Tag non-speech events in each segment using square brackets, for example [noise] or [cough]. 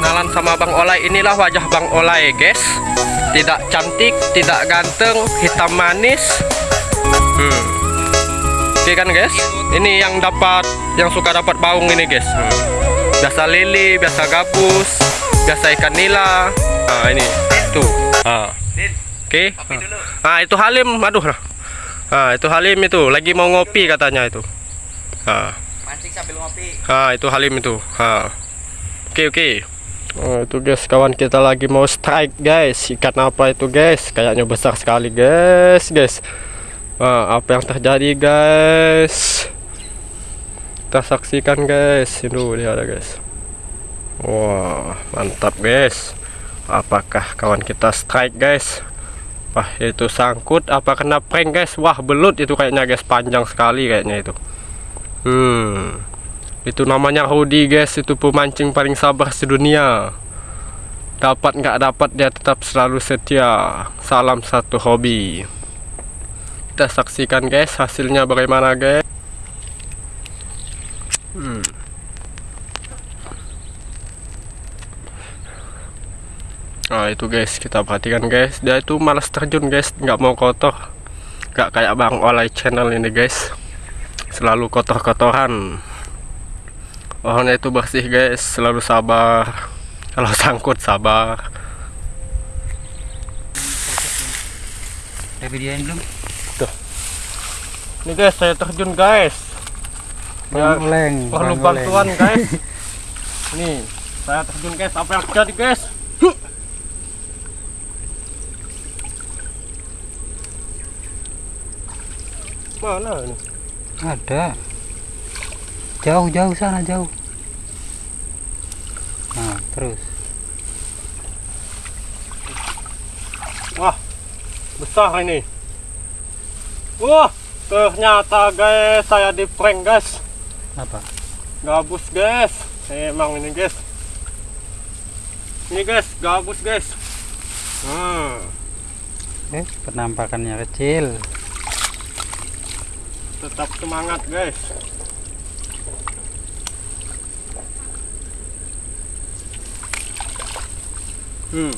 kenalan sama Bang Olay inilah wajah Bang Olay guys. Tidak cantik tidak ganteng hitam manis. Hmm. oke kan guys? Ini yang dapat yang suka dapat baung ini guys. Hmm. biasa lili biasa gabus biasa ikan nila. Nah ini. Tuh. Ah. oke. Nah itu Halim. Aduh. Nah itu Halim itu. Lagi mau ngopi katanya itu. Nah mancing sambil ngopi. Ah itu Halim itu. Ah. Oke oke Oh, itu guys. Kawan kita lagi mau strike guys. Ikan apa itu guys? Kayaknya besar sekali guys guys. Wah, apa yang terjadi guys? Kita saksikan guys. Itu dia ada guys. Wah mantap guys. Apakah kawan kita strike guys? Wah itu sangkut apa kena prank guys? Wah belut itu kayaknya guys. Panjang sekali kayaknya itu. Hmm itu namanya Rudy guys. Itu pemancing paling sabar sedunia. Dapat nggak dapat dia tetap selalu setia. Salam satu hobi. Kita saksikan guys hasilnya bagaimana guys. Hmm. nah itu guys kita perhatikan guys. Dia itu malas terjun guys. Nggak mau kotor. Nggak kayak bang olay channel ini guys. Selalu kotor-kotoran pohonnya itu bersih guys. Selalu sabar. Kalau sangkut sabar. Udah videoin belum? tuh. Ini guys saya terjun guys. Ya, perlu bantuan guys. [laughs] Nih saya terjun guys. Apa yang terjadi guys? Mana ini? Ada jauh jauh sana jauh nah terus Wah, besar ini. Wah, ternyata guys saya di prank guys. apa Gabus guys. Emang ini guys. Ini guys, gabus guys. Hmm, eh penampakannya kecil tetap semangat guys. Hmm.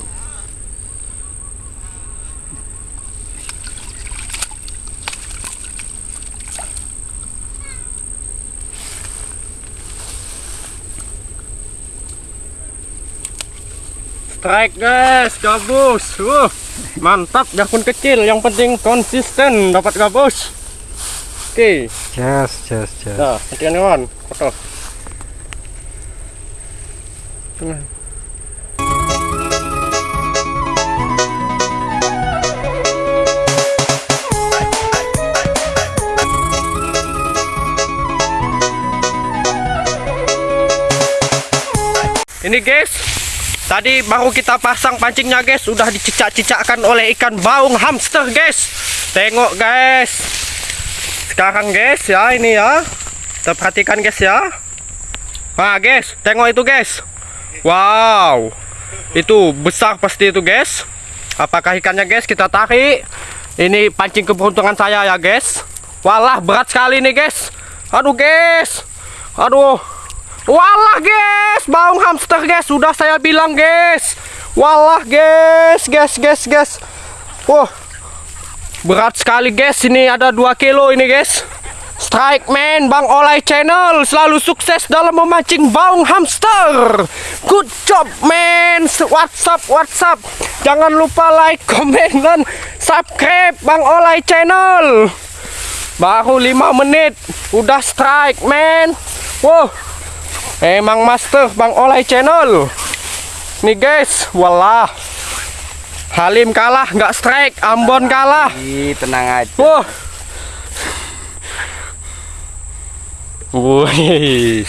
Strike guys, gabus. Uh, mantap, biarpun kecil, yang penting konsisten dapat gabus. Oke, jas jas jas nah, hatian kawan, foto. Tengah. Ini guys, tadi baru kita pasang pancingnya guys, udah dicicak-cicakkan oleh ikan baung hamster guys. Tengok guys. Sekarang guys ya ini ya. Kita perhatikan guys ya. Nah guys, tengok itu guys. Wow. Itu besar pasti itu guys. Apakah ikannya guys? Kita tarik. Ini pancing keberuntungan saya ya guys. Walah berat sekali nih guys. Aduh guys. Aduh. Walah guys, baung hamster guys, sudah saya bilang guys. Walah guys, guys, guys, guys. Wah, berat sekali guys. Ini ada 2 kilo ini guys. Strike man, Bang Olay Channel selalu sukses dalam memancing baung hamster. Good job man. WhatsApp, WhatsApp. Jangan lupa like, [laughs] komen dan subscribe Bang Olay Channel. Baru 5 menit, udah strike man. Wow. Emang master Bang Olay channel. Nih guys Walah. Halim kalah nggak strike Ambon kalah. Ih, tenang aja. Wah. Wih